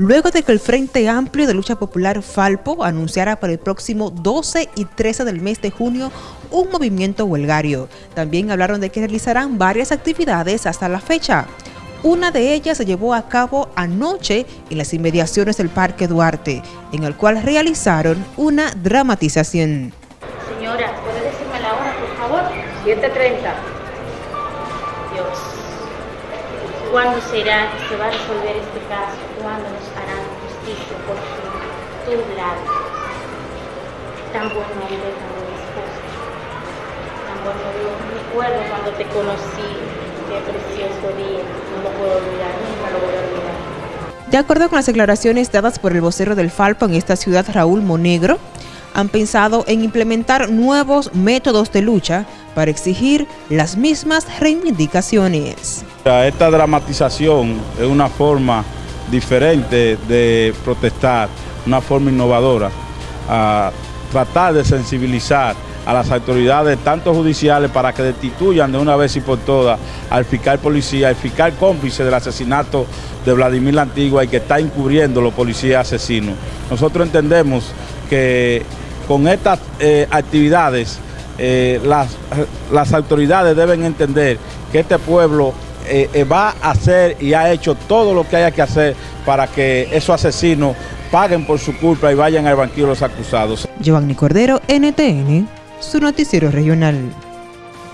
luego de que el Frente Amplio de Lucha Popular Falpo anunciara para el próximo 12 y 13 del mes de junio un movimiento huelgario. También hablaron de que realizarán varias actividades hasta la fecha. Una de ellas se llevó a cabo anoche en las inmediaciones del Parque Duarte, en el cual realizaron una dramatización. Señora, ¿puede decirme la hora, por favor? 7.30. Dios. ¿Cuándo será que se va a resolver este caso? ¿Cuándo nos harán justicia por? Tu lado. Tan buen hombre, tan buen esposo. Tan buen Dios. Recuerdo cuando te conocí. Qué precioso día. No lo puedo olvidar, nunca lo voy a olvidar. De acuerdo con las declaraciones dadas por el vocero del Falpo en esta ciudad, Raúl Monegro, han pensado en implementar nuevos métodos de lucha para exigir las mismas reivindicaciones. Esta dramatización es una forma diferente de protestar, una forma innovadora, a tratar de sensibilizar a las autoridades, tanto judiciales, para que destituyan de una vez y por todas al fiscal policía, al fiscal cómplice del asesinato de Vladimir la y que está encubriendo los policías asesinos. Nosotros entendemos que con estas eh, actividades eh, las, las, autoridades deben entender que este pueblo eh, va a hacer y ha hecho todo lo que haya que hacer para que esos asesinos paguen por su culpa y vayan al banquillo los acusados. Giovanni Cordero, NTN, su noticiero regional.